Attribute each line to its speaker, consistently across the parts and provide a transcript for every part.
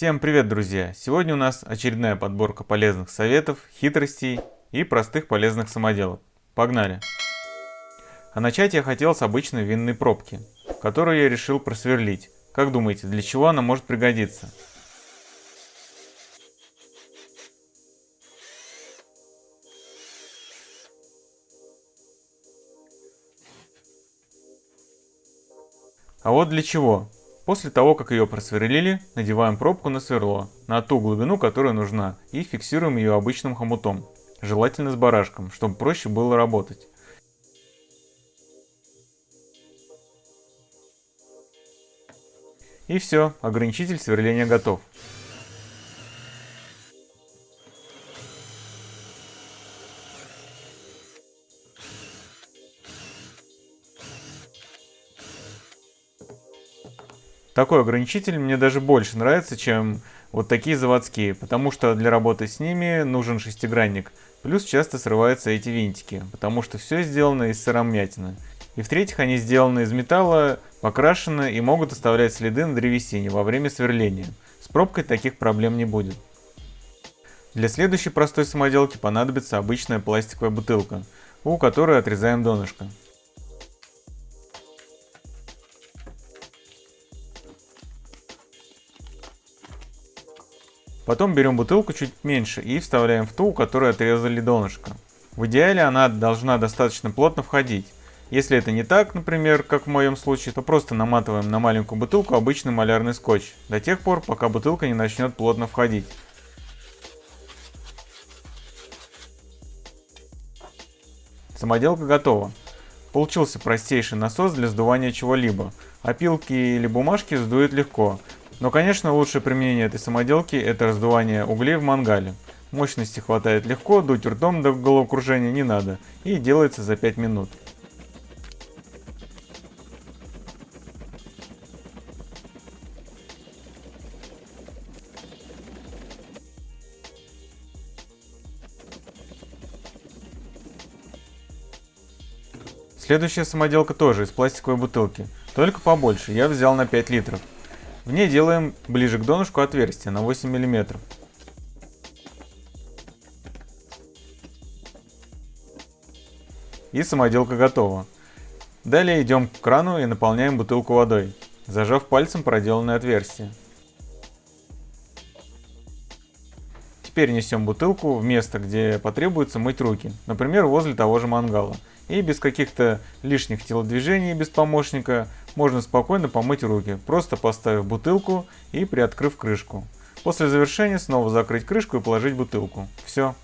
Speaker 1: Всем привет, друзья! Сегодня у нас очередная подборка полезных советов, хитростей и простых полезных самоделок. Погнали! А начать я хотел с обычной винной пробки, которую я решил просверлить. Как думаете, для чего она может пригодиться? А вот для чего. После того, как ее просверлили, надеваем пробку на сверло, на ту глубину, которая нужна, и фиксируем ее обычным хомутом, желательно с барашком, чтобы проще было работать. И все, ограничитель сверления готов. Такой ограничитель мне даже больше нравится, чем вот такие заводские, потому что для работы с ними нужен шестигранник. Плюс часто срываются эти винтики, потому что все сделано из сыромятины. И в-третьих, они сделаны из металла, покрашены и могут оставлять следы на древесине во время сверления. С пробкой таких проблем не будет. Для следующей простой самоделки понадобится обычная пластиковая бутылка, у которой отрезаем донышко. Потом берем бутылку чуть меньше и вставляем в ту, у которой отрезали донышко. В идеале она должна достаточно плотно входить. Если это не так, например, как в моем случае, то просто наматываем на маленькую бутылку обычный малярный скотч, до тех пор, пока бутылка не начнет плотно входить. Самоделка готова. Получился простейший насос для сдувания чего-либо. Опилки или бумажки сдует легко, но, конечно, лучшее применение этой самоделки – это раздувание углей в мангале. Мощности хватает легко, дуть ртом до головокружения не надо, и делается за 5 минут. Следующая самоделка тоже из пластиковой бутылки, только побольше, я взял на 5 литров. В ней делаем ближе к донышку отверстие на 8 мм. И самоделка готова. Далее идем к крану и наполняем бутылку водой, зажав пальцем проделанное отверстие. Теперь несем бутылку в место, где потребуется мыть руки, например, возле того же мангала. И без каких-то лишних телодвижений, без помощника, можно спокойно помыть руки, просто поставив бутылку и приоткрыв крышку. После завершения снова закрыть крышку и положить бутылку. Все.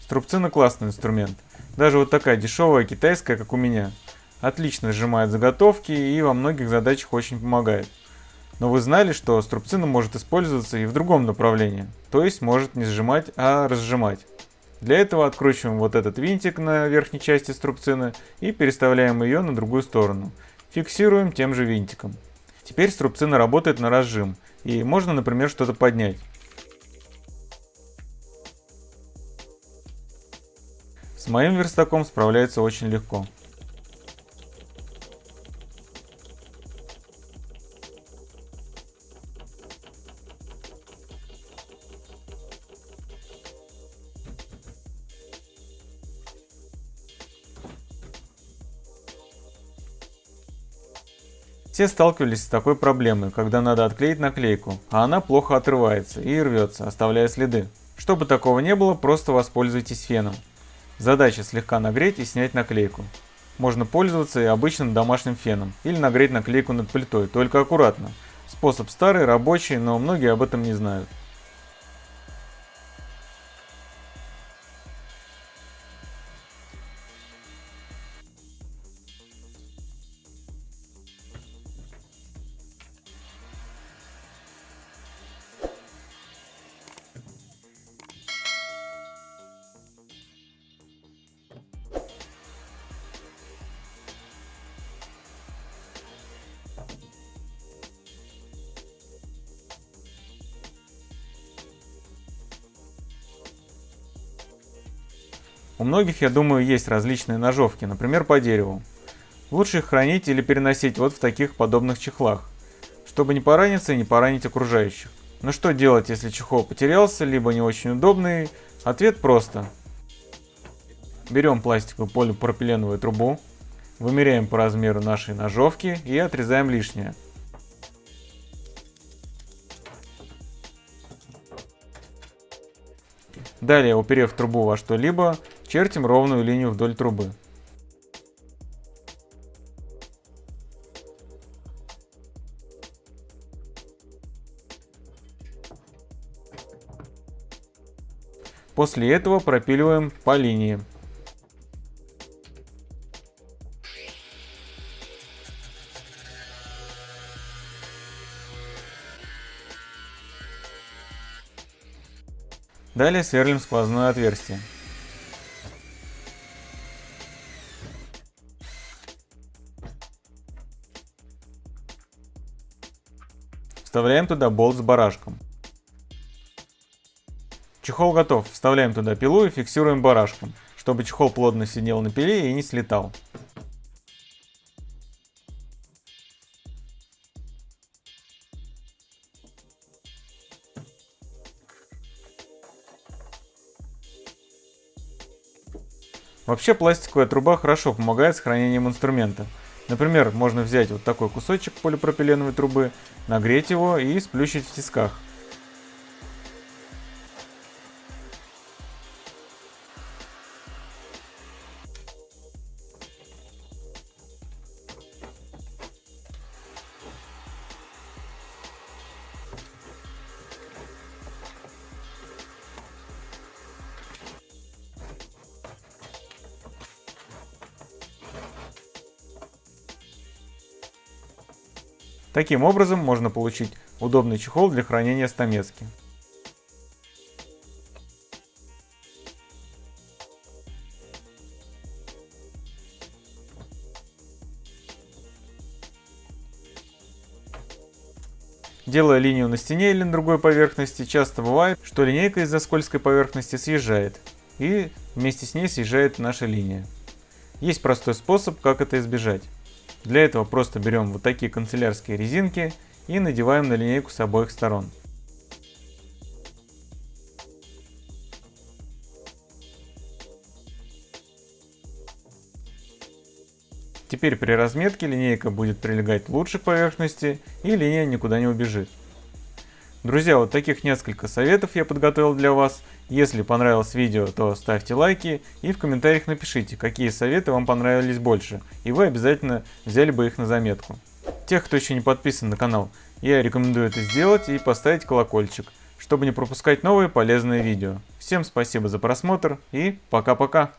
Speaker 1: Струбцина классный инструмент. Даже вот такая дешевая китайская, как у меня. Отлично сжимает заготовки и во многих задачах очень помогает. Но вы знали, что струбцина может использоваться и в другом направлении, то есть может не сжимать, а разжимать. Для этого откручиваем вот этот винтик на верхней части струбцины и переставляем ее на другую сторону. Фиксируем тем же винтиком. Теперь струбцина работает на разжим, и можно, например, что-то поднять. С моим верстаком справляется очень легко. Все сталкивались с такой проблемой, когда надо отклеить наклейку, а она плохо отрывается и рвется, оставляя следы. Чтобы такого не было, просто воспользуйтесь феном. Задача слегка нагреть и снять наклейку. Можно пользоваться и обычным домашним феном, или нагреть наклейку над плитой, только аккуратно. Способ старый, рабочий, но многие об этом не знают. У многих, я думаю, есть различные ножовки, например, по дереву. Лучше их хранить или переносить вот в таких подобных чехлах. чтобы не пораниться и не поранить окружающих. Но что делать, если чехол потерялся, либо не очень удобный? Ответ просто. Берем пластиковую полипропиленовую трубу, вымеряем по размеру нашей ножовки и отрезаем лишнее. Далее, уперев трубу во что-либо, чертим ровную линию вдоль трубы. После этого пропиливаем по линии. Далее сверлим сквозное отверстие. Вставляем туда болт с барашком. Чехол готов. Вставляем туда пилу и фиксируем барашком, чтобы чехол плотно сидел на пиле и не слетал. Вообще пластиковая труба хорошо помогает с хранением инструмента. Например, можно взять вот такой кусочек полипропиленовой трубы, нагреть его и сплющить в тисках. Таким образом можно получить удобный чехол для хранения стамески. Делая линию на стене или на другой поверхности, часто бывает, что линейка из-за скользкой поверхности съезжает, и вместе с ней съезжает наша линия. Есть простой способ, как это избежать. Для этого просто берем вот такие канцелярские резинки и надеваем на линейку с обоих сторон. Теперь при разметке линейка будет прилегать лучше к поверхности и линия никуда не убежит. Друзья, вот таких несколько советов я подготовил для вас. Если понравилось видео, то ставьте лайки и в комментариях напишите, какие советы вам понравились больше, и вы обязательно взяли бы их на заметку. Тех, кто еще не подписан на канал, я рекомендую это сделать и поставить колокольчик, чтобы не пропускать новые полезные видео. Всем спасибо за просмотр и пока-пока!